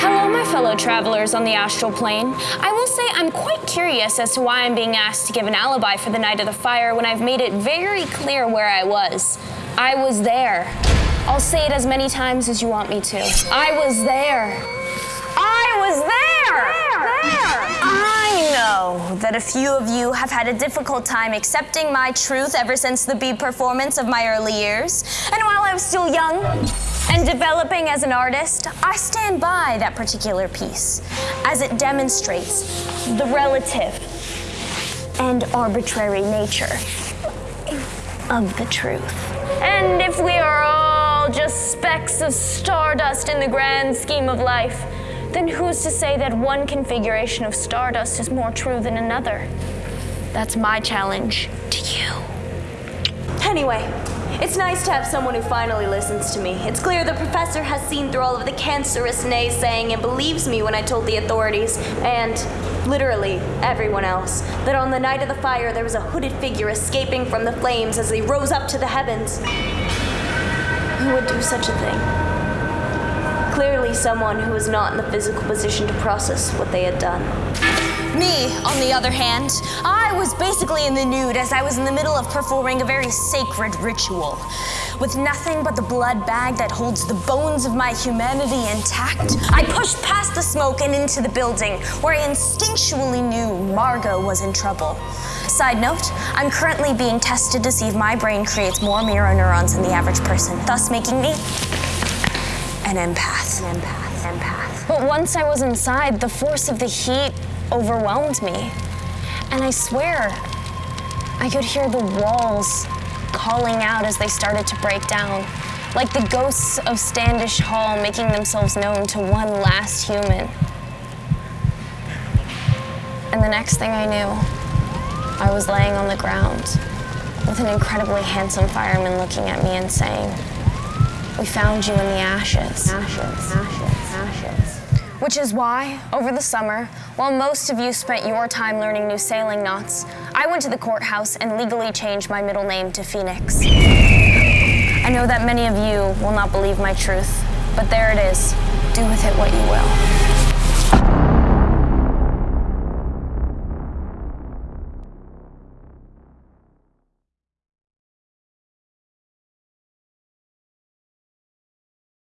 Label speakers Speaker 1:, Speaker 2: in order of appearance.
Speaker 1: Hello, my fellow travelers on the astral plane. I will say I'm quite curious as to why I'm being asked to give an alibi for the night of the fire when I've made it very clear where I was. I was there. I'll say it as many times as you want me to. I was there. I was there! Know that a few of you have had a difficult time accepting my truth ever since the bee performance of my early years. And while I was still young and developing as an artist, I stand by that particular piece as it demonstrates the relative and arbitrary nature of the truth. And if we are all just specks of stardust in the grand scheme of life, then who's to say that one configuration of stardust is more true than another? That's my challenge to you.
Speaker 2: Anyway, it's nice to have someone who finally listens to me. It's clear the professor has seen through all of the cancerous naysaying and believes me when I told the authorities, and literally everyone else, that on the night of the fire there was a hooded figure escaping from the flames as they rose up to the heavens. Who would do such a thing? Clearly, someone who was not in the physical position to process what they had done.
Speaker 1: Me, on the other hand, I was basically in the nude as I was in the middle of performing a very sacred ritual. With nothing but the blood bag that holds the bones of my humanity intact, I pushed past the smoke and into the building, where I instinctually knew Margot was in trouble. Side note, I'm currently being tested to see if my brain creates more mirror neurons than the average person, thus making me an empath. An empath. Empath. But once I was inside, the force of the heat overwhelmed me. And I swear, I could hear the walls calling out as they started to break down, like the ghosts of Standish Hall making themselves known to one last human. And the next thing I knew, I was laying on the ground with an incredibly handsome fireman looking at me and saying, we found you in the ashes. Ashes, ashes, ashes. Which is why, over the summer, while most of you spent your time learning new sailing knots, I went to the courthouse and legally changed my middle name to Phoenix. I know that many of you will not believe my truth, but there it is. Do with it what you will.